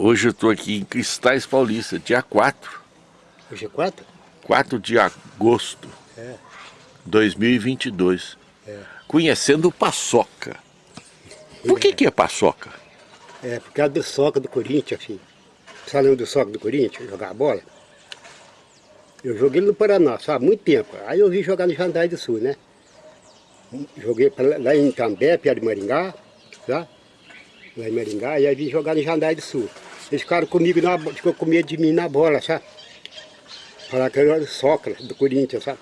Hoje eu estou aqui em Cristais Paulista, dia 4. Hoje é 4? 4 de agosto É. 2022. É. Conhecendo o Paçoca. Por que que é Paçoca? É, por causa do soca do Corinthians, filho. Você lembra do soca do Corinthians, jogar bola? Eu joguei no Paraná, sabe, muito tempo. Aí eu vim jogar no Jandai do Sul, né? Joguei pra- lá em Cambé, perto de Maringá, tá? Lá em Maringá, e aí vim jogar no Jandai do Sul. Eles ficaram comigo, na, ficou com medo de mim na bola, sabe? Falaram que eu era o soca do Corinthians, sabe?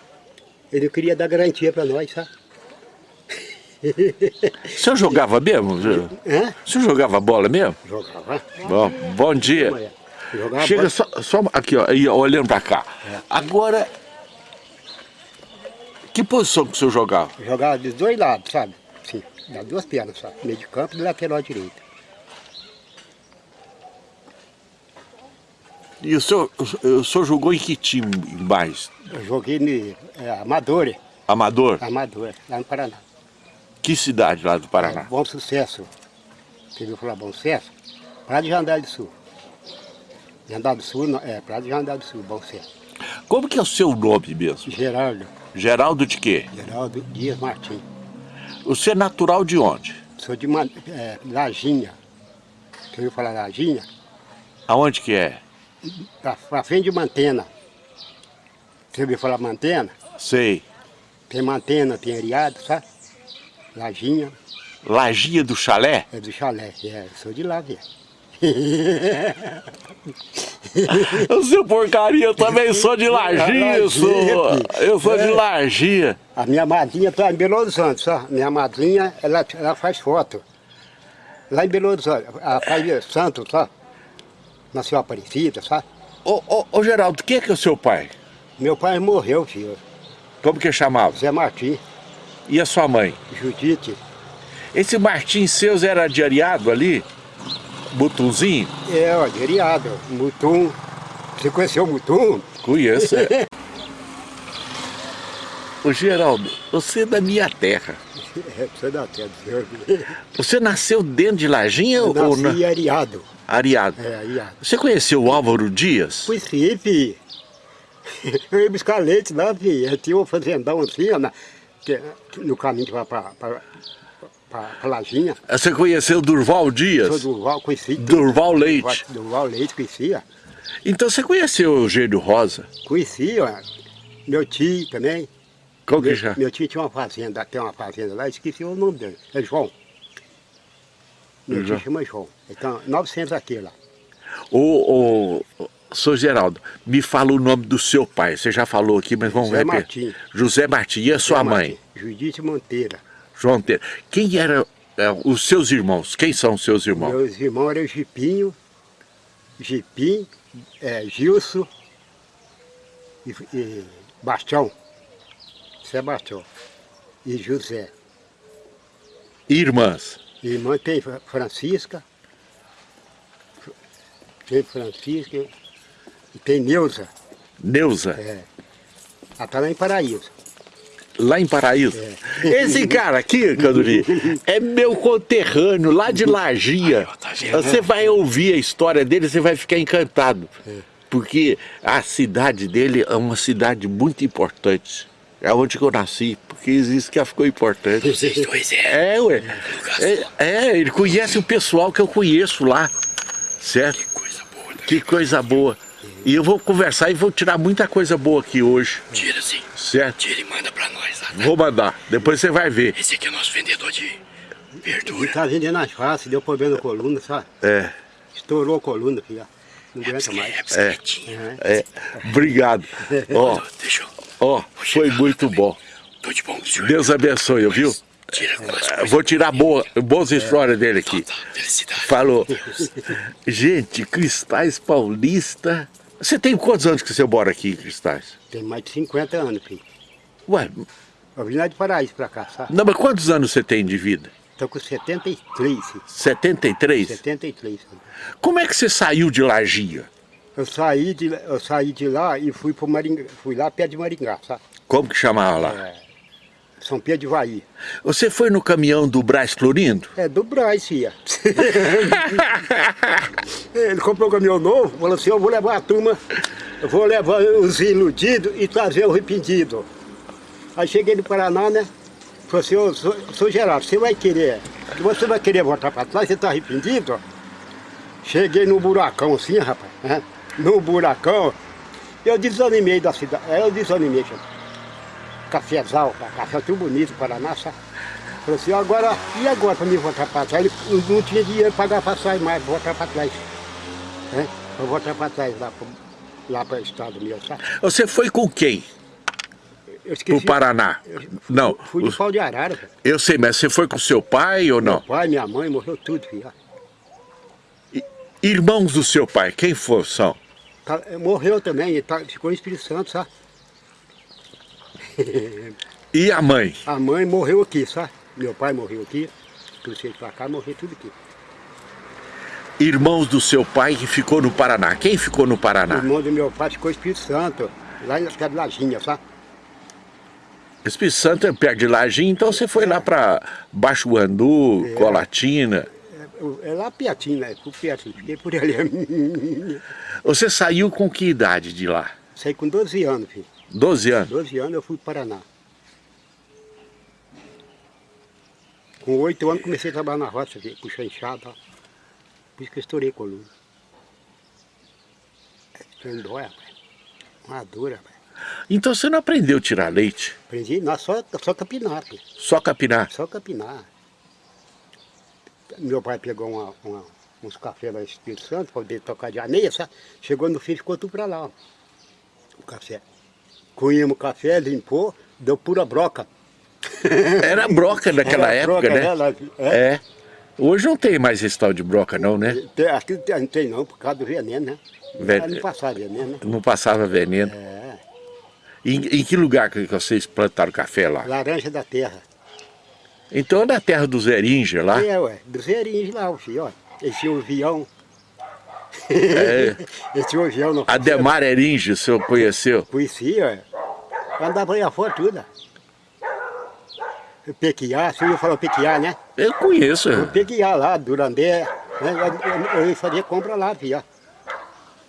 Ele queria dar garantia pra nós, sabe? O senhor jogava mesmo? Hã? O senhor jogava bola mesmo? Jogava. Bom, bom dia. Jogava Chega bola. só, só aqui, ó, aí, ó, olhando pra cá. Agora, que posição que o senhor jogava? Jogava dos dois lados, sabe? Sim, das duas pernas, sabe? Meio de campo e lateral direita. E o senhor, o senhor jogou em que time mais? Eu joguei no é, Amador, Amador? Amador, lá no Paraná. Que cidade lá do É, Paraná? bom sucesso. Você viu falar bom sucesso? Praia de Jandar do Sul. Jandar do Sul, é, Praia de Jandar do Sul, bom sucesso. Como que é o seu nome mesmo? Geraldo, Geraldo de quê? Geraldo Dias Martins. Você é natural de onde? Sou de Man- é, Lajinha. Você viu falar Lajinha? Aonde que é? Pra frente de Mantena. Você ouviu falar Mantena? Sei. Tem Mantena, tem Ariado, sabe? Lajinha. Lagia do Chalé? É do chalé, é, sou de lá, velho. O seu porcaria, eu também sou de Lagia, eu sou. Eu sou de Lagia. A minha madrinha está em Belo Horizonte, só. Minha madrinha, ela, ela faz foto. Lá em Belo Horizonte, ela faz santo, só. Nasceu Aparecida, sabe? Ô, ô, ô Geraldo, quem é que é o seu pai? Meu pai morreu, filho. Como que chamava? Zé Martim, E a sua mãe? Judite. Esse Martins Seus era de Ariado ali? Butunzinho? É, ó, de Ariado, Mutum. Você conheceu o Mutum? Conheço. Ô Geraldo, você é da minha terra. É, você dá até dizer. Você nasceu dentro de Lajinha Eu ou na nasci em Ariado. Ariado? É, Ariado. Você conheceu o Álvaro Dias? Conheci, fi. Eu ia buscar leite lá, fi. Tinha um fazendão assim, ó, na, que- no caminho para pra, pra, pra, pra Lajinha. Você conheceu Durval Sou Dias? Durval, conheci. Durval Leite. Durval Leite, conhecia. Então você conheceu o Eugênio Rosa? Conheci, ó. Meu tio também. Qual que Meu, já? meu tio tinha uma fazenda, tem uma fazenda lá, esqueci o nome dele. É João. Meu tio João. Então, 900 aqui lá. Ô, ô, Sr. Geraldo, me fala o nome do seu pai. Você já falou aqui, mas vamos José repetir. Martim. José Martim. E a sua mãe? Judite Monteira. João Teira. Quem eram os seus irmãos? Quem são os seus irmãos? Meus irmãos eram Gipinho, Gipim, é, Gilson e, e Bastião. Sebastião. E José. Irmãs. Irmã tem Fra- Francisca. Tem Francisca. E tem Neuza. Neuza. É. Ela está lá em Paraíso. Lá em Paraíso. É. Esse cara aqui, Canduri, é meu conterrâneo, lá de Lagia. Você vai ouvir a história dele, você vai ficar encantado. Porque a cidade dele é uma cidade muito importante. É onde que eu nasci, porque isso que ficou importante. Vocês dois é. É, ué. É, é, ele conhece o pessoal que eu conheço lá. Certo? Coisa boa. né? Que coisa boa. E eu vou conversar e vou tirar muita coisa boa aqui hoje. Tira sim. Certo? Tira e manda pra nós. Tá? Vou mandar. Depois você vai ver. Esse aqui é nosso vendedor de Ele verdura. está vendendo as faces, deu problema na coluna, sabe? É. Estourou a coluna, filha. Não aguenta É mais. bicicletinha. É, obrigado. Ó, Deixa eu... ó, foi muito bom. Tô de bom com o senhor. Deus abençoe, viu? Vou tirar boa, boas histórias dele aqui. Tá, felicidade. Falou. Gente, Cristais Paulista. Você tem quantos anos que você mora aqui Cristais? Tem mais de 50 anos, filho. Ué, Eu vim lá de Paraíso pra cá, sabe? não, mas quantos anos você tem de vida? Estou com 73, filho. 73? 73 anos. Como é que você saiu de Lagia? Eu saí de, eu saí de lá e fui pro Maringá, fui lá perto de Maringá, sabe? Como que chamava lá? É, São Pedro de Vaí. Você foi no caminhão do Brás Florindo? É do Braz, filha. Ele comprou um caminhão novo, falou assim, eu vou levar a turma, eu vou levar os iludidos e trazer o arrependido. Aí cheguei no Paraná, né? Falei assim, ô, sou, sou Geraldo, você vai querer, que você vai querer voltar para trás, você está arrependido? Cheguei no buracão assim, rapaz, né? No buracão, eu desanimei da cidade, aí eu desanimei, gente. Cafézal, café tudo bonito, Paraná, sabe? Falei assim, agora, e agora para mim voltar para trás? Ele não, tinha dinheiro para pagar passagem mais, voltar para trás. Né? Vou voltar para trás lá para lá para o estado meu, sabe? Você foi com quem? Esqueci. Pro Paraná? Não. Fui de pau de arara. Eu sei, mas você foi com seu pai ou não? Meu pai, minha mãe, morreu tudo, filho. Irmãos do seu pai, quem for, são? Tá- morreu também, tá, ficou em Espírito Santo, sabe? E a mãe? A mãe morreu aqui, sabe? Meu pai morreu aqui, ele pra cá, morreu tudo aqui. Irmãos do seu pai que ficou no Paraná. Quem ficou no O Paraná? irmão do meu pai ficou em Espírito Santo, lá em Lajinha, sabe? Espírito Santo é perto de Lajinha, então você foi lá para Baixo Guandu, Colatina. É, é lá pertinho, né? Por perto, fiquei por ali. Você saiu com que idade de lá? Saí com 12 anos, filho. 12 anos. 12 anos eu fui para o Paraná. Com 8 anos comecei a trabalhar na roça, filho, puxar enxada. Por isso que eu estourei a coluna. É, dói, rapaz. Uma dor, rapaz. Então você não aprendeu a tirar leite? Aprendi, não, só, só capinar, filho. Só capinar? Só capinar. Meu pai pegou uma- uma- uns cafés lá em Espírito Santo, para poder tocar de aneia, sabe? Chegou no fim, ficou tudo para lá, ó. O café. Coímos o café, limpou, deu pura broca. Era broca naquela Era época, broca, né? né, lá- é. É. Hoje não tem mais esse tal de broca não, né? Tem- Aqui não tem não, por causa do veneno, né? Ven- Ela Não passava veneno, né? Não passava veneno. É, Em, em que lugar que vocês plantaram café lá? laranja da terra. Então é da terra dos Eringer lá? É, ué, dos zerinhos lá, o filho, ó. Esse avião. É. Esse avião não Ademar Eringer, o senhor conheceu? Conhecia, ó. Andava aí afora tudo, ó. Pequiá, você ouviu falar o Pequiá, né? Eu conheço. O Pequiá lá, Durandé, né? Eu, eu, eu fazia compra lá, filho, ó.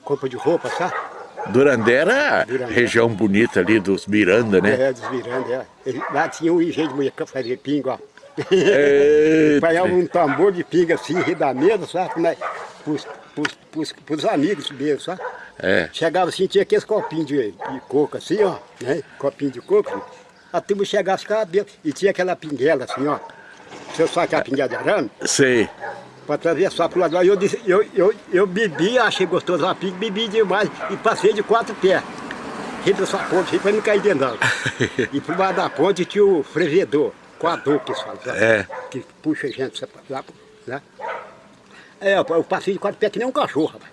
Compra de roupa, sabe? Durandé era Durandé. região bonita ali dos Miranda, né? É, dos Miranda, é. Lá tinha um jeito de mulher que fazia pinga, ó. Pegava um tambor de pinga assim, da mesa, sabe? Como é? Pros, pros, pros, pros amigos dele, sabe? É. Chegava assim, tinha aqueles copinhos de, de coco assim, ó, né? Copinho de coco. A turma chegava, ficava bêbado. E tinha aquela pinguela assim, ó. Você sabe aquela pinguela de arame? Sei. Para atravessar pro lado lá. Eu, disse- eu, eu, eu bebi, achei gostoso a pinga, bebi demais e passei de quatro pés. Ri dessa ponte, ri pra não cair dentro d'água. E pro lado da ponte tinha o frevedor, coador que fala, sabe? É. Que puxa a gente lá, lá. É, eu passei de quatro pés que nem um cachorro, rapaz.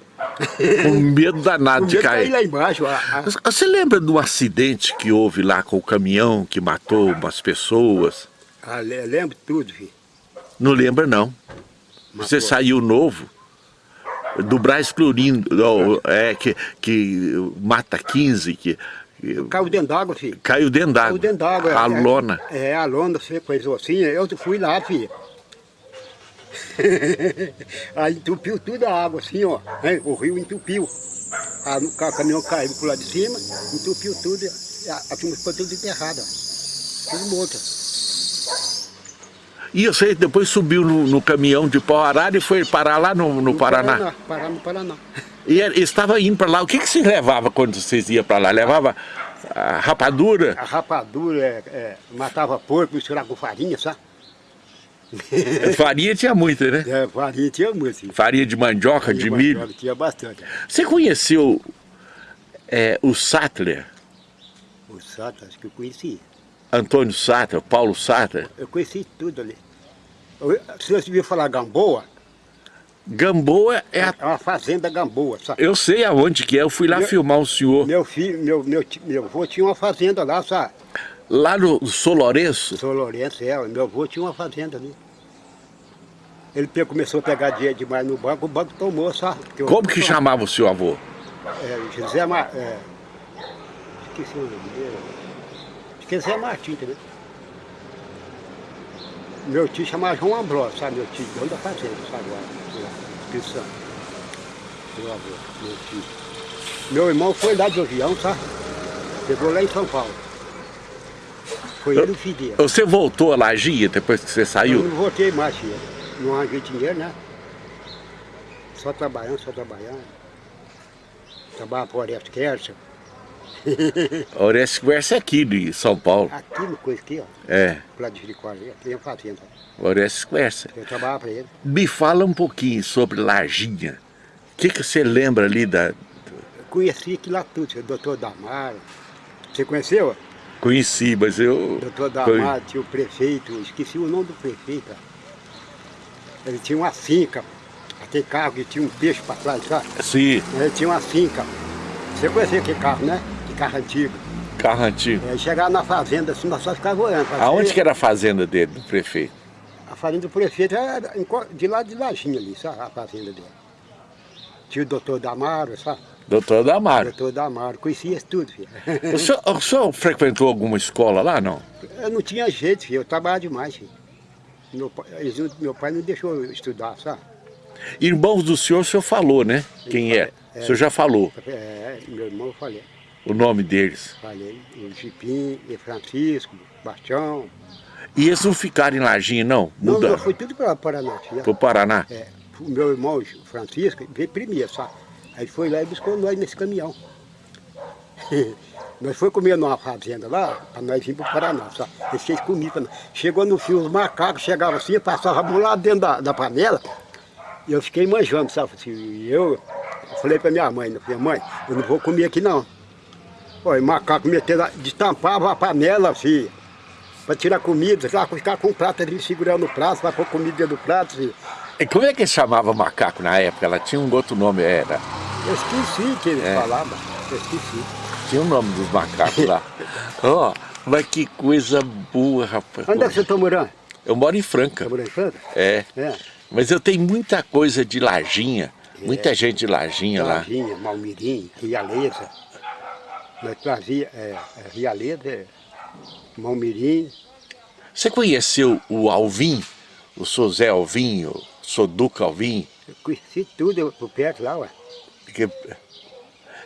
Com medo danado O de medo cair cair. lá embaixo. A, a, Você lembra do acidente que houve lá com o caminhão que matou umas pessoas? a, le- lembro tudo, filho. Não lembra, não. Você saiu novo do Braz Florindo, ó, é, que, que mata 15, que, Caiu dentro d'água, filho. caiu dentro Caiu d'água. dentro d'água. A é, lona. É, a lona, você coisou assim, eu fui lá, filho. Aí entupiu tudo a água assim, ó. né? O rio entupiu. A, o ca- caminhão caiu pro lado de cima, entupiu tudo. A, a turma ficou tudo enterrada. Tudo morto. E você depois subiu no, no caminhão de pau arado e foi parar lá no, no Paraná. Paraná no Paraná. E estava indo para lá. O que, que vocês levavam quando vocês iam para lá? Levava a rapadura? A rapadura é, é, matava porco, misturava com farinha, sabe? Farinha tinha muita, né? É, farinha tinha muito. filho. Farinha de mandioca, de Tinha milho. bastante, Tinha bastante. Você conheceu é, o Sattler, O Sato, acho que eu conheci. Antônio Sattler, Paulo Sattler? Eu conheci tudo ali. Eu- Se você viu falar Gamboa, Gamboa é a... é uma fazenda Gamboa, sabe? Eu sei aonde que é, eu fui lá Meu- filmar o senhor. Meu filho, meu, meu, meu avô tinha uma fazenda lá, sabe? Lá no São Lourenço, é, meu avô tinha uma fazenda ali. Ele começou a pegar dinheiro demais no banco, o banco tomou, sabe? O- como que chamava o seu avô? É, José Mar... É, esqueci o nome dele. Que é Martins, entendeu? Meu tio chamava João Ambrosio, sabe? Meu tio, dono da fazenda, sabe? Lá, Espírito Santo. Meu avô, meu tio. Meu irmão foi lá de avião, sabe? Pegou lá em São Paulo. Foi ele o filho. Você voltou a Lagia depois que você Eu saiu? não voltei mais, filho. Não arranjei dinheiro, né? Só trabalhando, só trabalhando. Trabalhava o Orestes Kerser. Orestes Quercia é aqui de São Paulo. Aqui no coisa aqui, ó. É, Lá de Jericórdia, aqui tem a fazenda. Orestes Quercia. Eu trabalhava para ele. Me fala um pouquinho sobre Larginha. O que, que você lembra ali da... Eu conheci aqui lá tudo, o doutor Damaro. Você conheceu? Conheci, mas eu... Doutor Damaro, tinha o prefeito, esqueci o nome do prefeito. Ele tinha uma finca, aquele carro que tinha um peixe para trás, sabe? Sim, Ele tinha uma finca. Você conhecia aquele carro, né? Carro antigo. carro antigo. Aí chegava na fazenda, assim, nós só ficava olhando. pra Aonde que era a fazenda dele, do prefeito? A fazenda do prefeito era de lá de Lajinha ali, sabe? A fazenda dele. Tinha o doutor Damaro, sabe? Doutor Damaro. doutor Damaro, conhecia tudo, filho. O senhor, o senhor frequentou alguma escola lá, não? Eu não tinha jeito, filho. Eu trabalhava demais, filho. Meu pai, eles meu pai não deixou eu estudar, sabe? Irmãos do senhor, o senhor falou, né? Quem é? O senhor já falou É, meu irmão eu falei. O nome deles. Falei. O Jipim, o Francisco, Bastião. E eles não ficaram em Larginha, não? Não, Mudaram eu fui tudo para Paraná, filho. pro Paraná? É, o meu irmão o Francisco veio primeiro, sabe? Aí foi lá e buscou nós nesse caminhão. nós foi comer numa fazenda lá, para nós ir para o Paraná, sabe? Eles fez nós. Chegou no fio, os macacos chegavam assim, passavam lá dentro da, da panela, e eu fiquei manjando, sabe? Assim, e eu, falei para minha mãe, eu falei, mãe, eu não vou comer aqui não. Olha, macaco metendo, destampava a panela assim, para tirar comida, sabe? ficar com o prato ali segurando o prato, para pôr comida dentro do prato, assim. E como é que eles chamavam macaco na época? Ela tinha um outro nome, era. Eu esqueci que ele É. falava, eu esqueci. Tinha o nome dos macacos lá. Ó, mas que coisa boa, rapaz. Onde é que você está morando? Eu moro em Franca. Está morando em Franca? É. É. Mas eu tenho muita coisa de Larginha. Muita gente de Larginha lá. Varginha, Malmirim, Rialeza. Nós trazia é, é, Rialeza, é, Malmirim. Você conheceu o Alvim? O Sr. Zé Alvim, o Sr. Duca Alvim? Eu conheci tudo eu, por perto lá, ué. Porque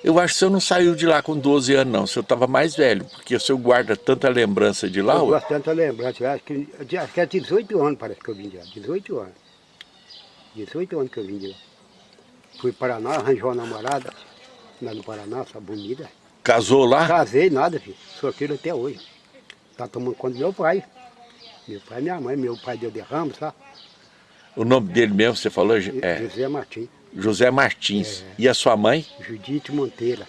eu acho que o senhor não saiu de lá com 12 anos, não. O senhor estava mais velho, porque o senhor guarda tanta lembrança de lá. eu tanto da lembrança. Eu acho que, eu acho que é 18 anos parece que eu vim de lá. 18 anos. 18 anos que eu vim de lá. Fui para Paraná, arranjou uma namorada. Lá no Paraná, essa bonita. Casou lá? Casei, nada, filho. Solteiro até hoje. Tá tomando conta do meu pai. Meu pai e minha mãe. Meu pai deu derrame, sabe? O nome dele mesmo, você falou? É José Martins. José Martins. E a sua mãe? Judite Monteira.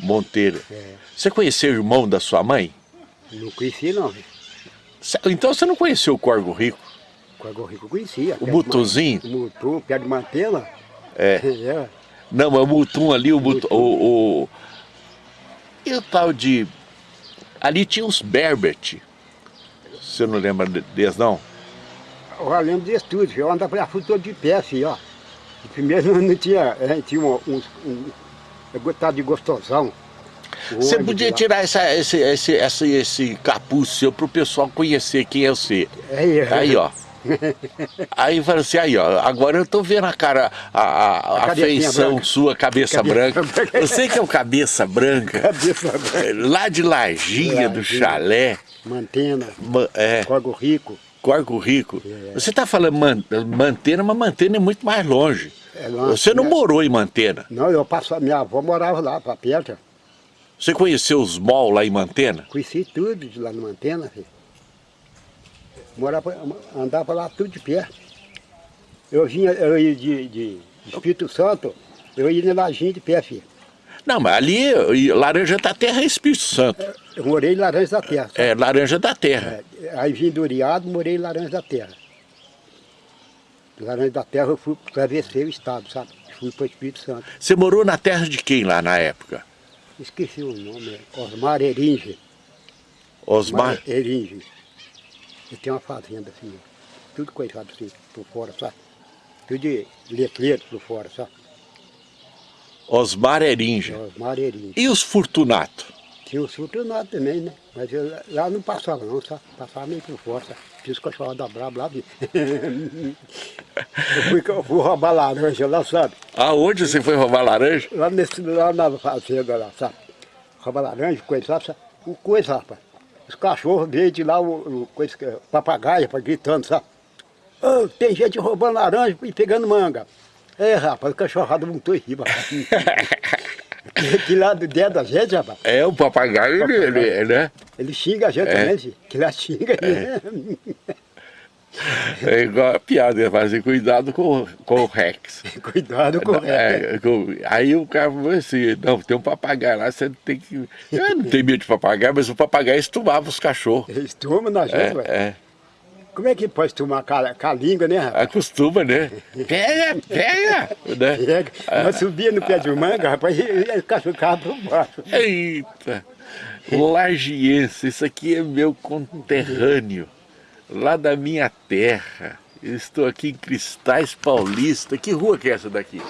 Monteiro. É. Você conheceu o irmão da sua mãe? Não conheci não, filho. Então você não conheceu o Corgo Rico? Com a Rico eu conhecia. O Mutuzinho? O Mutu, pé de mantela. É. é. Não, mas o Mutum ali, o Mutum, o, o... E o tal de... Ali tinha os Berbert. Você não lembra de- deles, não? Eu lembro disso tudo, eu andava para fui todo de pé, filho, ó. E primeiro não, tinha, tinha um, um, um de gostosão. O Você podia tirar essa, esse, esse, esse, esse capuz seu pro pessoal conhecer quem é você. Aí, Aí, ó. Aí fala assim, aí, ó, agora eu tô vendo a cara, a, a, a A feição branca. sua, cabeça, Cabeça branca. branca. Você que é o cabeça branca, Cabeça branca. lá de Larginha, do chalé, Mantena, ma- é, Corgo Rico. Corgo Rico. É. Você tá falando man, Mantena, mas Mantena é muito mais longe. É longe, Você não né? morou em Mantena. Não, eu passava, minha avó morava lá, para perto. Você conheceu os mall lá em Mantena? Conheci tudo de lá no Mantena, filho. Morava, andava lá tudo de pé. Eu vinha, eu ia de, de Espírito Santo, eu ia na Lajinha de pé, filho. Não, mas ali, Laranja da Terra é Espírito Santo. Eu morei em Laranja da Terra. sabe? É, Laranja da Terra. É, aí vim do Uriado, morei em Laranja da Terra. Laranja da Terra eu fui atravessei o estado, sabe? Fui para o Espírito Santo. Você morou na terra de quem lá na época? Esqueci o nome, é Osmar Eringe. Osmar? Eringe. Eu tenho uma fazenda assim, tudo coisado assim, por fora, sabe? Tudo de letreiro por fora, sabe? Osmar Eringe. Osmar Eringe. E os Fortunato? Tinha o sultanato também, né? Mas eu, lá não passava não, só passava meio por fora. Tinha os cachorros da Brabo lá. eu, fui, eu fui roubar laranja lá, sabe? Aonde você foi roubar laranja? Lá, nesse, lá na fazenda lá, sabe? Roubar laranja, coisa, sabe? O coisa, rapaz. Os cachorros verdes lá, o, o coisa, papagaio, gritando, sabe? Oh, tem gente roubando laranja e pegando manga. É, rapaz, o cachorrado montou em riba. que lá do dedo da gente, rapaz. É, o papagaio, papagaio. Ele, ele, né? Ele xinga a gente é. também, que lá xinga. É. É igual a piada, ele fala assim, cuidado com, com o Rex. cuidado com o Rex. É, com, aí o cara falou assim, não, tem um papagaio lá, você tem que... Eu não tenho medo de papagaio, mas o papagaio estumava os cachorros. Estuma na gente, é, velho. É. Como é que pode tomar com a, com a língua, né, rapaz? Acostuma, né? Pega, pega! Né? Pega. Nós subia no pé de manga, rapaz, e o cachorro ficava por baixo. Eita! Lagiense, isso aqui é meu conterrâneo, lá da minha terra. Eu estou aqui em Cristais Paulista. Que rua que é essa daqui?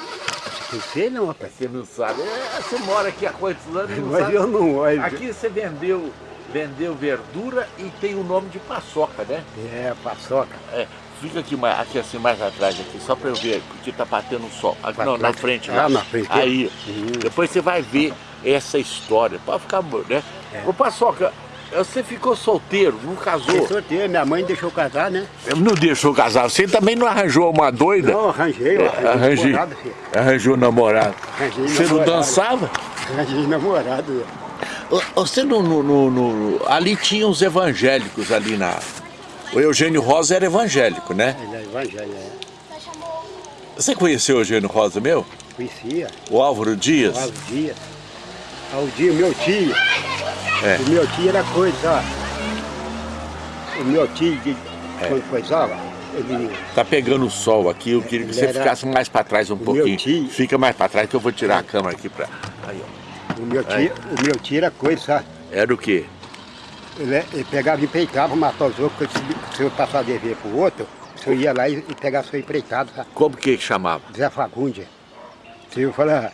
Não sei não, rapaz. Você não sabe. É, você mora aqui há quantos anos? Mas sabe? eu não olho. Aqui você vendeu vendeu verdura e tem o nome de paçoca, né? É, paçoca. É, fica aqui, mais, aqui assim, mais atrás, aqui, só para eu ver, porque tá batendo o sol. Aqui, não, na frente. Ah, na frente. Aí, uhum. depois você vai ver essa história. Pode ficar, né? É. Ô, paçoca, você ficou solteiro, não casou? Fiquei solteiro, minha mãe deixou casar, né? Não deixou casar, você também não arranjou uma doida? Não, arranjei, eu arranjei, arranjei namorado, filho. Arranjou namorado. Arranjei você namorado. não dançava? Arranjei namorado, você no, no, no, no, Ali tinha os evangélicos ali na... O Eugênio Rosa era evangélico, né? Ele é evangélico, é. Você conheceu o Eugênio Rosa, meu? Conhecia. O Álvaro Dias? O Álvaro Dias. O Dias, meu tio. É. O meu tio era coisa, ó. O meu tio, de, é. quando coisava, ele... Tá pegando o sol aqui, eu queria que você era... ficasse mais para trás um pouquinho. Tio... Fica mais para trás que eu vou tirar a câmera aqui para... Aí, ó. O meu tio, o meu tio era coisa? Era o quê? Ele, ele pegava e empreitava, matava os outros, se eu passar dever pro outro, você ia lá e, e pegava seu empreitado, sabe? Como que chamava? Zé Fagundes. Se eu falar...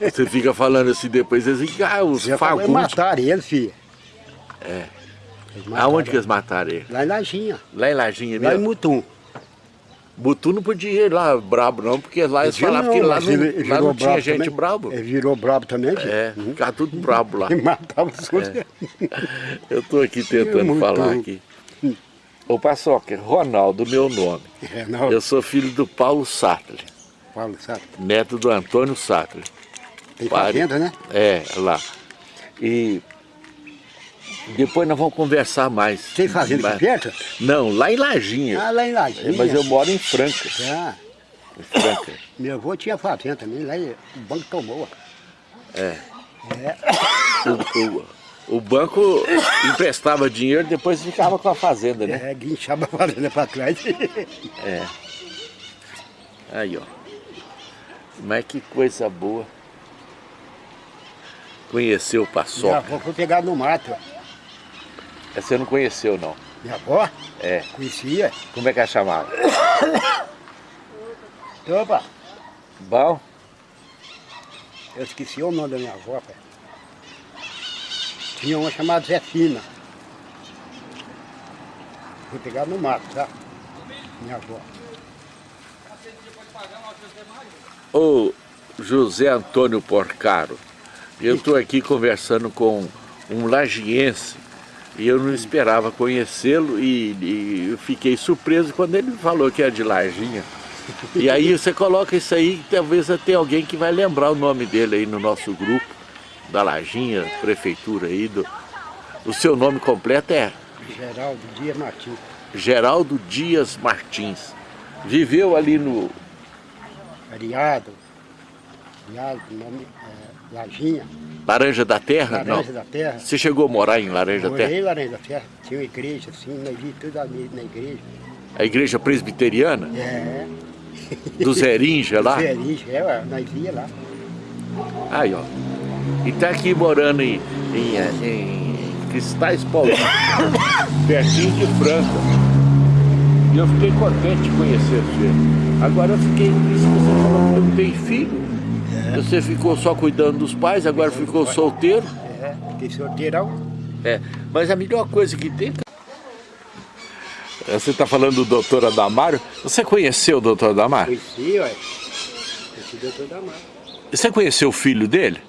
Você fica falando assim depois, eles dizem, ah, os Fagundes... mataram ele, filho. É. Aonde que eles mataram ele? Lá em Lajinha. Lá em Lajinha mesmo? Lá em Mutum. Butu não podia ir lá brabo não, porque lá eles falavam que lá não, ele, lá não tinha gente também. brabo. Ele virou brabo também? É, uhum. ficava tudo brabo lá. E matava os outros. É. Eu estou aqui tentando falar aqui. Ô Paçoca, Ronaldo, meu nome. É, Eu sou filho do Paulo Sartre. Paulo Sartre. Neto do Antônio Sartre. Tem fazenda, né? É, lá. E depois nós vamos conversar mais. Tem fazenda aqui perto? Não, lá em Lajinha. Ah, lá em Lajinha. É, mas eu moro em Franca. Ah. Em Franca. Meu avô tinha fazenda também, lá o banco tomou. É. é. O, o, o, banco emprestava dinheiro depois ficava com a fazenda, né? É, guinchava a fazenda para trás. É. Aí, ó. Mas que coisa boa. Conheceu o Paçoca. Minha avó foi pegar no mato. Você não conheceu, não? Minha avó? É. Conhecia. Como é que ela chamava? Opa. Bom? Eu esqueci o nome da minha avó, pai. Tinha uma chamada Zefina. Fui pegar no mato, tá? Minha avó. Ô José Antônio Porcaro, eu estou aqui conversando com um lagiense e eu não esperava conhecê-lo e, e, eu fiquei surpreso quando ele falou que é de Larginha. E aí você coloca isso aí, talvez até alguém que vai lembrar o nome dele aí no nosso grupo, da Larginha, prefeitura aí. Do, o seu nome completo é? Geraldo Dias Martins. Geraldo Dias Martins. Viveu ali no... Ariado. Ariado, nome, é, Larginha. Laranja da Terra? Laranja não. da Terra. Você chegou a morar em Laranja da Terra? Morei em Laranja da Terra. Tinha uma igreja assim, nós vi tudo ali na igreja. A igreja presbiteriana? É. Do Zerinja lá? Do Zerinja, é, nós via lá. Aí, ó. E tá aqui morando em, em, em Cristais Paulista, pertinho de Franca. E eu fiquei contente de conhecer você. Agora eu fiquei, isso que você falou, tem filho. Você ficou só cuidando dos pais, agora ficou solteiro. É, fiquei solteirão. É, mas a melhor coisa que tem... Você está falando do doutor Adamário. Você conheceu o doutor Adamário? Conheci, ué. Conheci o doutor Damar. Você conheceu o filho dele?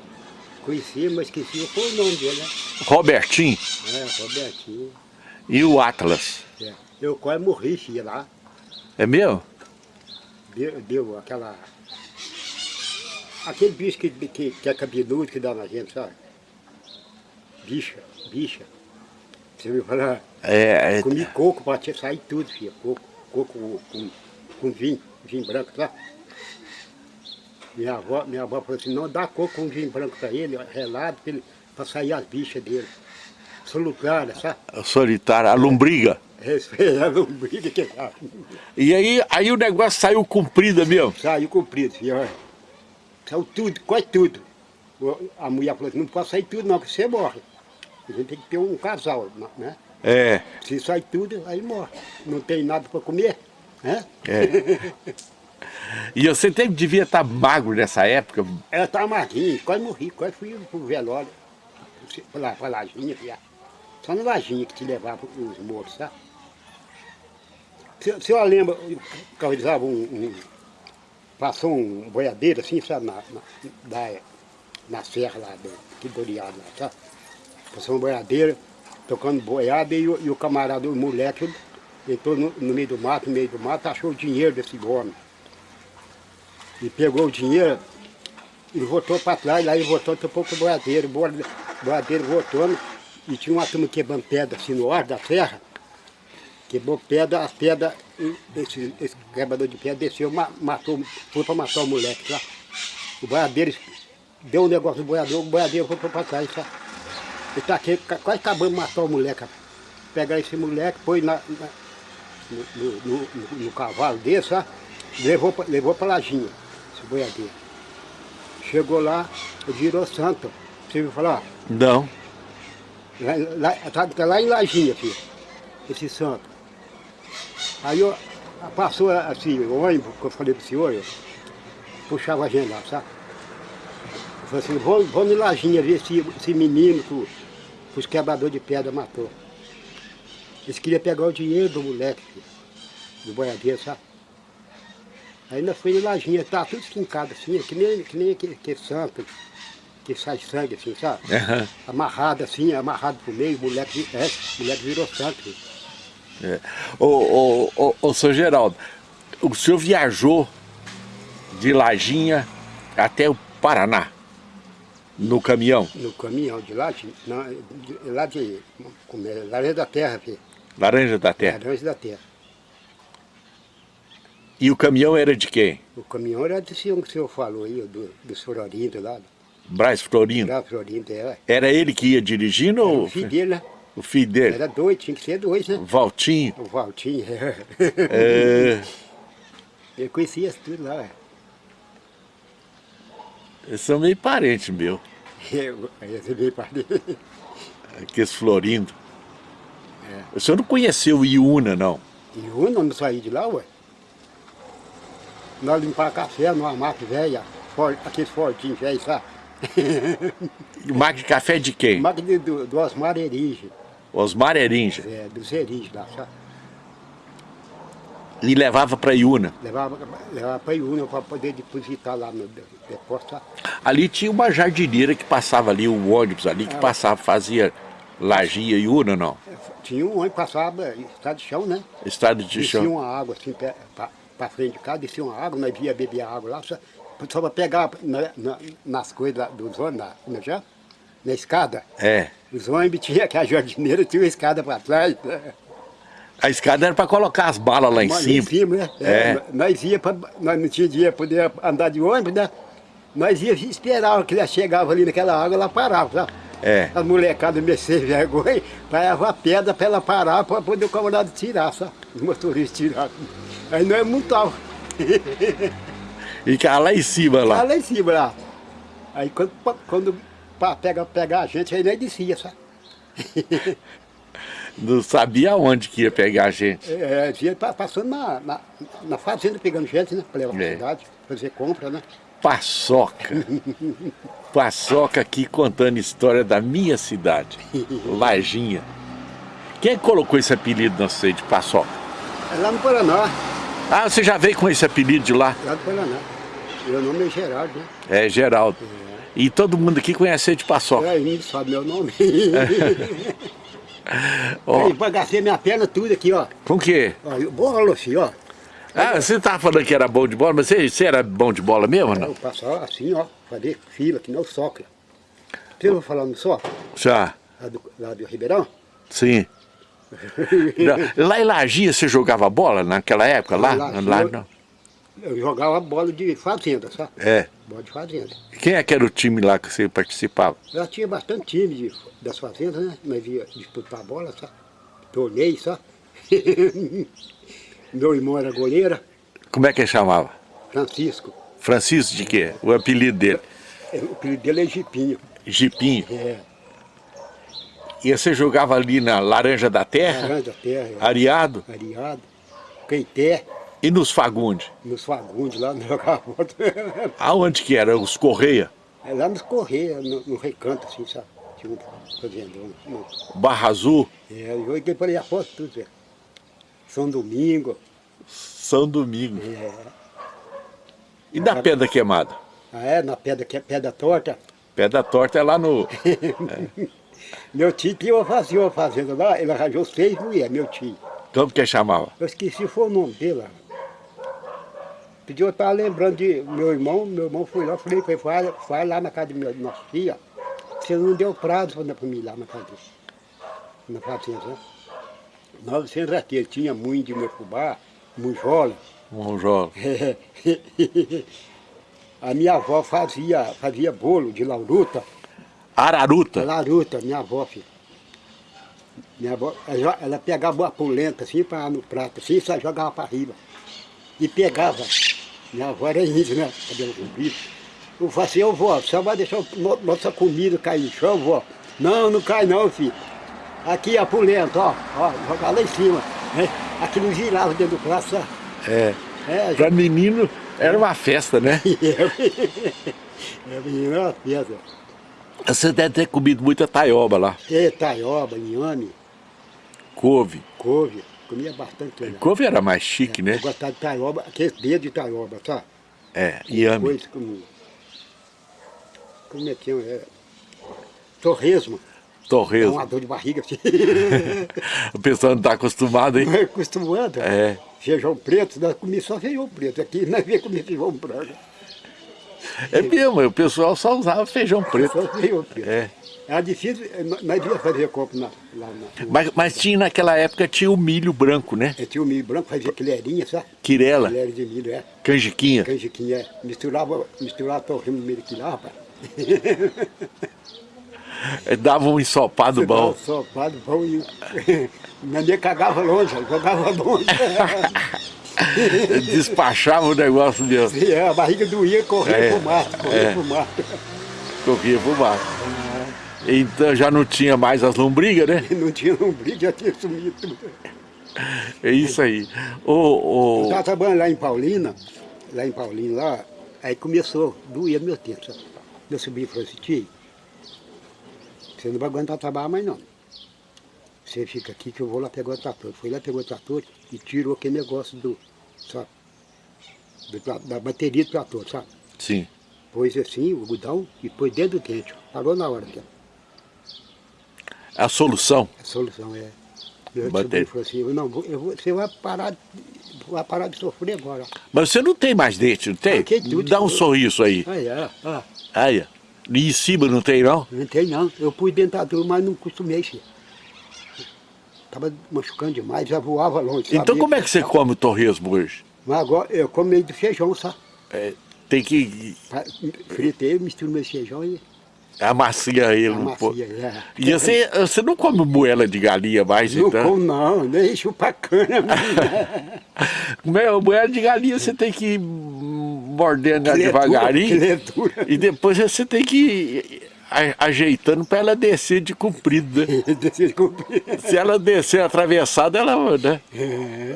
Conheci, mas esqueci qual o nome dele, né? Robertinho É, Robertinho. e o Atlas. Eu quase morri, filho, lá. É meu? Deu, deu aquela... Aquele bicho que, que, que é cabeludo que dá na gente, sabe? Bicha, bicha. Você me fala, É, é, comi coco te sair tudo, filho. Coco, coco com, com, vinho, vinho branco, sabe? Minha avó, minha avó falou assim, não dá coco com vinho branco pra ele, relado, pra, ele, pra sair as bichas dele. Solucada, sabe? solitário, a lombriga. Respeita a lombriga que dá. E aí, aí o negócio saiu comprido mesmo. Saiu comprido, filho. Saiu tudo, quase tudo. A mulher falou assim, não pode sair tudo não, que você morre. A gente tem que ter um casal, né? É, Se sai tudo, aí morre. Não tem nada para comer, né? é. E você teve, devia estar magro nessa época. Ela tá magrinha, quase morri, quase fui pro velório. Pra, pra Lajinha. Só na Lajinha que te levava os mortos, tá? Se, se eu lembro, eu cavalizava um, um- Passou um boiadeiro assim, sabe, na, na, na serra lá, do, aqui do Oriado lá, sabe? Passou um boiadeiro, tocando boiada e, e o camarada, o moleque, entrou no, no meio do mato, no meio do mato, achou o dinheiro desse homem. E pegou o dinheiro, ele voltou para trás, lá ele voltou, pro boiadeiro, o boi- o boiadeiro voltando, e tinha uma turma quebrando pedra assim no ar da serra, quebrou pedra, as pedras, esse, esse quebrador de pedra desceu, ma- matou, foi para matar o moleque, tá? O boiadeiro deu um negócio no boiadeiro, o boiadeiro foi para trás, tá? Ele tá aqui, quase acabando de matar o moleque, rapaz. Pegar esse moleque, pôs na, na- no, no- no- no- cavalo desse, sabe? levou para levou pra Lajinha, esse boiadeiro. Chegou lá, virou santo. Você viu falar? Não. Lá, lá, tá, tá lá em Lajinha, filho, esse santo. Aí eu, passou assim, o ônibus que eu falei pro senhor, eu puxava a gente lá, sabe? Eu falei assim, vamos, vamos em Lajinha ver esse, esse menino que, que os quebradores de pedra matou. Eles queriam pegar o dinheiro do moleque, do boiadeiro, sabe? Aí nós fomos em Lajinha, tá tudo esquincado assim, que nem, que nem aquele, aquele santo, que sai sangue assim, sabe? Aham. amarrado assim, amarrado pro meio, o moleque, é, o moleque virou santo. É. Ô, ô, ô, ô, seu Geraldo, o senhor viajou de Lajinha até o Paraná, no caminhão, No caminhão de lá, de, não, de, lá de, como é, Laranja da Terra, filho. Laranja da Terra. Laranja da Terra. E o caminhão era de quem? O caminhão era desse um que o senhor falou aí, do, do Sororindo lá, Braz Florindo. Grau Sororindo, é. Era ele que ia dirigindo Era ou o filho dele, né? O filho dele? Era dois, tinha que ser dois, né? Valtinho. O Valtinho, é. É, Eu conhecia tudo lá, é. eles são meio parentes meu, Eu, você veio para ali. aqueles Florindo. É. O senhor não conheceu o Iuna, não? O não saí de lá, ué. Nós limpar café numa máquina velha, for- aqueles fortinhos velhos, sabe? Máquina de café de quem? máquina do, do Osmar Erige, Osmar Erinja. é, dos Erige lá, sabe? E levava para Iuna. Levava, levava para Iúna para poder depositar lá no de- depósito? Ali tinha uma jardineira que passava ali, um ônibus ali que passava, fazia Lagia e Una, não? Tinha um homem que passava, estado de chão, né? Estado de Descia chão. uma água assim para frente de casa, descia uma água, nós via beber a água lá, só, só para pegar na- na- nas coisas dos ônibus, na, é é? na escada. É. Os ônibus tinha, que a jardineira tinha uma escada para trás. A escada era para colocar as balas lá em Mas cima. né? É. Nós ia pra, nós não tinha dinheiro para poder andar de ônibus, né? Nós ia esperar que ela chegava ali naquela água, ela parava, sabe? É. As molecadas me sem vergonha, parava a pedra para ela parar para poder o camarada tirar, sabe? Os motoristas tiraram. Aí nós montava. E ficava lá em cima Lá, lá. lá em cima lá. Aí quando, quando para pegar, pegar a gente, aí nós descia, sabe? Não sabia onde que ia pegar a gente. É, ia pa- passando na, na, na fazenda pegando gente, né? Pra levar É. cidade, fazer compra, né? Paçoca. Paçoca aqui contando história da minha cidade, Varginha. Quem colocou esse apelido na você de Paçoca? É lá no Paraná, Ah, você já veio com esse apelido de lá? lá do Paraná. Meu nome é Gerardo, né? É, Geraldo. E todo mundo aqui conhece de Paçoca. É, ninguém sabe meu nome. Ó, Aí, bagacei minha perna tudo aqui, ó. com o quê? ó bola, assim, ó. Ah, você tava falando que era bom de bola, mas você, você era bom de bola mesmo não? Eu passava assim, ó, fazer fila, que nem o soccer. Você não falar no soccer? Já, Lá do, lá do Ribeirão? sim. Não, Lá em Lagia você jogava bola naquela época? Lá? Lá, lá sim, não. Eu jogava bola de fazenda, sabe? É. Bola de fazenda. Quem é que era o time lá que você participava? Já tinha bastante time de, das fazendas, né? Nós ia disputar bola, sabe? Torneio, sabe? Meu irmão era goleiro, Como é que ele chamava? Francisco. Francisco de quê? O apelido dele? É, O apelido dele é Jipinho. Jipinho. É, E você jogava ali na Laranja da Terra, Laranja Terra, Areado, Ariado, Caeté, e nos Fagundes. nos Fagundes, lá no jogava bola. Aonde que era? Os Correia, É lá nos Correios, no, no recanto, assim, sabe? Tinha um fazendão. Barra Azul, É, eu joguei por aí a foto, tudo, Zé. São Domingo. São Domingo. É. E da Pedra Queimada? Ah, é, na pedra, que é pedra torta. Pedra Torta é lá no... Meu tio tinha uma fazenda, uma fazenda lá, ele arranjou seis mulheres, meu tio. Como que chamava? Eu esqueci foi o nome dele lá. Pediu, eu estava lembrando de meu irmão, meu irmão foi lá, falei ele, vai, vai lá na casa de minha, nossa filha. Você não deu prazo para mim ir lá na casa dele. Na fazenda, né? 900 aqui, ele tinha muito de meu fubá, mujola. Monjola. A minha avó fazia, fazia bolo de lauruta. Araruta. Laruta, minha avó, filho. Minha avó, ela, ela pegava a polenta assim para no prato, assim, só jogava para riba. E pegava. Minha avó era índia, né? Cabelo comprido. Eu falei assim, ô vó, só vai deixar no- nossa comida cair no chão, vó? Não, não cai não, filho. Aqui a polenta, ó, ó, jogar lá em cima. Né? Aquilo girava dentro do prato, sabe? É. É, Pra menino era uma festa, né? é, menina, uma festa. Você deve ter comido muita taioba lá. É, taioba, inhame, Couve. couve, comia bastante coisa. Couve era mais chique, Eu né? gostava de taioba, aqueles dedos de taioba, sabe? É, iame. Coisa como. Como é que é? Torresmo. É Torresmo. uma dor de barriga. assim. O pessoal não tá acostumado, hein? Não é acostumado. É. Feijão preto, nós comíamos só feijão preto. Aqui nós ia comer feijão branco. É mesmo, o pessoal só usava feijão preto. Só feijão preto. É. Era difícil, eh, nós- nós ia fazer compra na, lá na. Mas, mas tinha naquela época tinha o milho branco, né? Eh, Tinha o milho branco, fazia quilherinha, sabe? Quirela, Quilera de milho, é. canjiquinha. Canjiquinha, é. Misturava, misturava torresmo no meio daquilo lá, rapaz. É, Dava um ensopado bom. Sopado bom e. Minha mãe cagava longe, jogava longe. Despachava o negócio mesmo. E a barriga doía, corria É, pro mato, corria é. pro mato. Corria pro mar. Então já não tinha mais as lombrigas, né? Não tinha lombriga, já tinha sumido tudo. É isso aí. Ô, Eu ô, estava trabalhando lá em Paulina, lá em Paulina, lá, aí começou, doía meu tempo, sabe? Meu sobrinho falou assim, tio, você não vai aguentar trabalhar mais não. Você fica aqui que eu vou lá pegar o trator. Foi lá, pegou o trator e tirou aquele negócio do, sabe? Do da bateria do trator, sabe? sim. Pôs assim, o algodão, e pôs dentro do quente. Parou na hora, que A solução. a solução é. Meu Bateria. sobrinho falou assim, eu não, eu vou, você vai parar, de- vai parar de sofrer agora. Mas você não tem mais dente, não tem? Arranquei tudo. Dá um sorriso aí. Aí, é, ó. Aí, ó. E em cima não tem, não? Não tem não. Eu pus dentadura, mas não costumei, filho. Tava machucando demais, já voava longe. Então sabia? como é que você come o torresmo hoje? Mas agora eu como meio de feijão, sabe? É, tem que Fritei, misturo meu feijão e amacia ele um pouco. é. E você, você não come moela de galinha mais, Não então? como não, nem chupa cana. Meu, moela de galinha você tem que ir mordendo ela é devagarinho. é. E depois você tem que a- ajeitando para ela descer de comprido, né? Descer de cumprir. Se ela descer atravessada, ela né,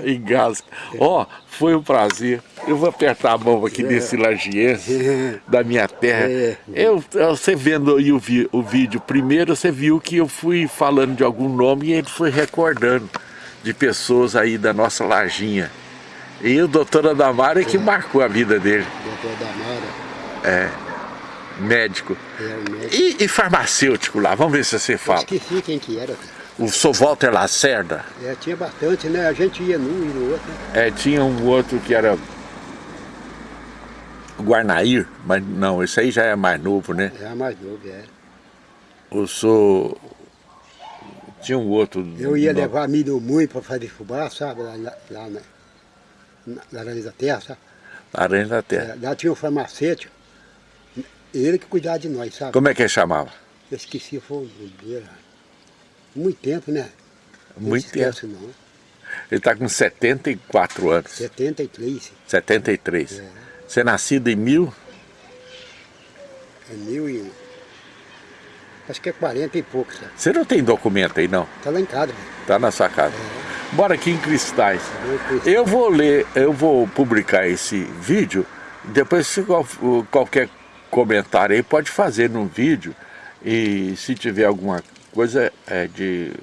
engasga. Ó, foi um prazer. Eu vou apertar a mão aqui desse lagiense da minha terra. É. Eu, você vendo aí o, vi- o vídeo primeiro, você viu que eu fui falando de algum nome e ele foi recordando de pessoas aí da nossa lajinha. E o doutor Adamaro é que marcou a vida dele, Doutor Damara, médico. é médico. E, e farmacêutico lá, vamos ver se você Eu fala. esqueci quem que era. O Sr. Walter Lacerda. É, tinha bastante, né? A gente ia num e no outro. né? É, tinha um outro que era Guarnair, mas não, esse aí já é mais novo, né? Era mais novo, é. O sou tinha um outro. Eu ia nome. levar milho muito para fazer fubá, sabe? Lá, na- lá na, na Laranja da Terra, sabe? Aranha da Terra. É, lá tinha um farmacêutico, ele que cuidava de nós, sabe? Como é que ele chamava? Eu esqueci, foi o dele. Muito tempo, né? Não Muito se esquece, não. Ele está com 74 anos. 73, 73. É. Você é nascido em mil? é mil e... Acho que é 40 e pouco, sabe? Você não tem documento aí, não? Tá lá em casa. Tá na sua casa. Bora aqui em Cristais. Eu vou ler, eu vou publicar esse vídeo, depois se qual- qualquer comentário aí pode fazer no vídeo e se tiver alguma coisa é, de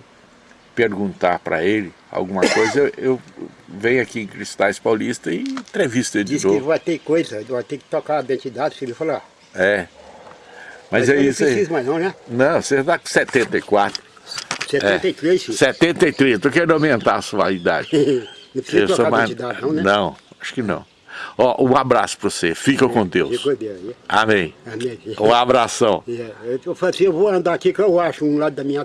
perguntar para ele, alguma coisa, eu, eu venho aqui em Cristais Paulista e entrevisto ele de Diz que novo. vai ter coisa, vai ter que tocar a identidade, filho. Falou, ah, É. Mas, é eu isso não aí. preciso mais não, né? Não, você está com 74. 73, filho. 73, tô querendo aumentar a sua idade. Não precisa mais... identidade não, né? Não, acho que não. Ó, um abraço para você. Fica com Deus. Ficou bem aí. Amém. Amém. Um abração. É, Eu assim, eu vou andar aqui que eu acho um lado da minha